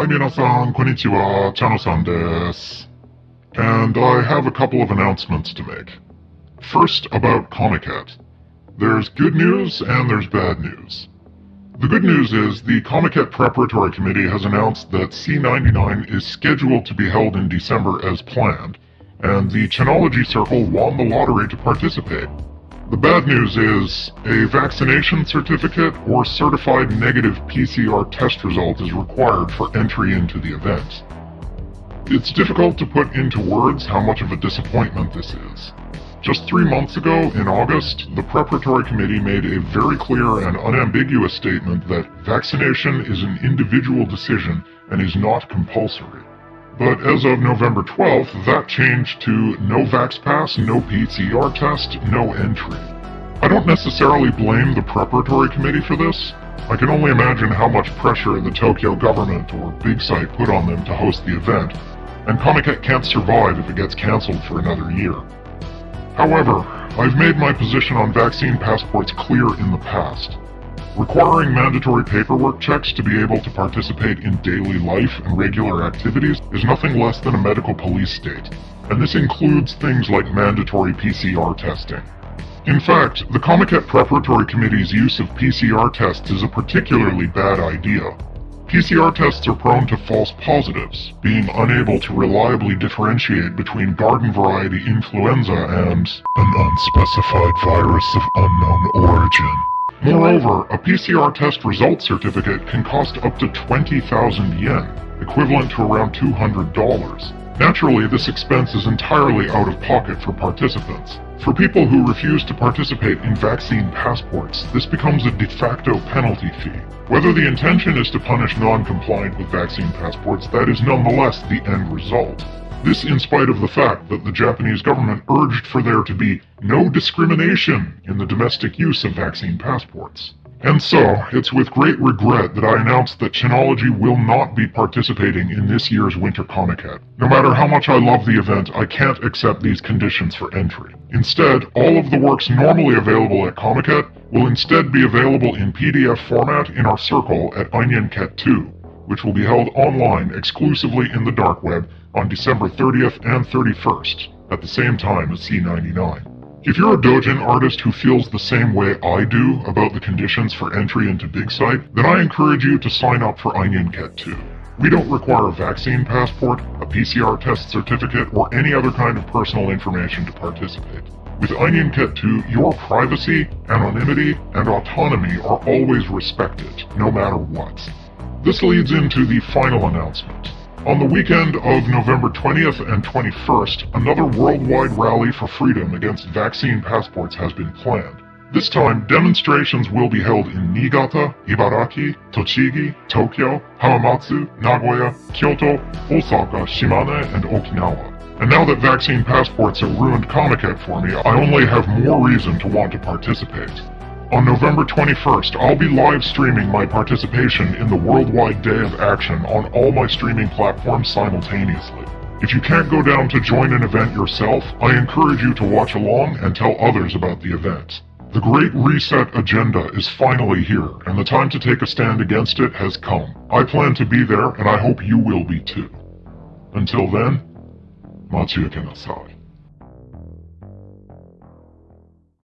Hi, konnichiwa, Chano-san desu. And I have a couple of announcements to make. First, about Comiket. There's good news and there's bad news. The good news is the Comiket Preparatory Committee has announced that C99 is scheduled to be held in December as planned, and the Chinology Circle won the lottery to participate. The bad news is a vaccination certificate or certified negative PCR test result is required for entry into the event. It's difficult to put into words how much of a disappointment this is. Just three months ago, in August, the Preparatory Committee made a very clear and unambiguous statement that vaccination is an individual decision and is not compulsory. But as of November 12th, that changed to no Vax Pass, no PCR test, no entry. I don't necessarily blame the Preparatory Committee for this. I can only imagine how much pressure the Tokyo government or Big Site put on them to host the event, and Comiket can't survive if it gets cancelled for another year. However, I've made my position on vaccine passports clear in the past. Requiring mandatory paperwork checks to be able to participate in daily life and regular activities is nothing less than a medical police state, and this includes things like mandatory PCR testing. In fact, the Comiket Preparatory Committee's use of PCR tests is a particularly bad idea. PCR tests are prone to false positives, being unable to reliably differentiate between garden variety influenza and an unspecified virus of unknown origin. Moreover, a PCR test result certificate can cost up to 20,000 yen, equivalent to around $200. Naturally, this expense is entirely out of pocket for participants. For people who refuse to participate in vaccine passports, this becomes a de facto penalty fee. Whether the intention is to punish non-compliant with vaccine passports, that is nonetheless the end result. This in spite of the fact that the Japanese government urged for there to be no discrimination in the domestic use of vaccine passports. And so, it's with great regret that I announce that Chinology will not be participating in this year's Winter Comiket. No matter how much I love the event, I can't accept these conditions for entry. Instead, all of the works normally available at Comiket will instead be available in PDF format in our circle at Einyenket 2, which will be held online exclusively in the dark web on December 30th and 31st, at the same time as C99. If you're a Dojin artist who feels the same way I do about the conditions for entry into Big Site, then I encourage you to sign up for Einyenket 2. We don't require a vaccine passport, a PCR test certificate, or any other kind of personal information to participate. With Einyenket 2, your privacy, anonymity, and autonomy are always respected, no matter what. This leads into the final announcement. On the weekend of November 20th and 21st, another worldwide rally for freedom against vaccine passports has been planned. This time, demonstrations will be held in Niigata, Ibaraki, Tochigi, Tokyo, Hamamatsu, Nagoya, Kyoto, Osaka, Shimane, and Okinawa. And now that vaccine passports have ruined Comiket for me, I only have more reason to want to participate. On November 21st, I'll be live streaming my participation in the Worldwide Day of Action on all my streaming platforms simultaneously. If you can't go down to join an event yourself, I encourage you to watch along and tell others about the event. The Great Reset agenda is finally here, and the time to take a stand against it has come. I plan to be there, and I hope you will be too. Until then, Matsuya Nasai.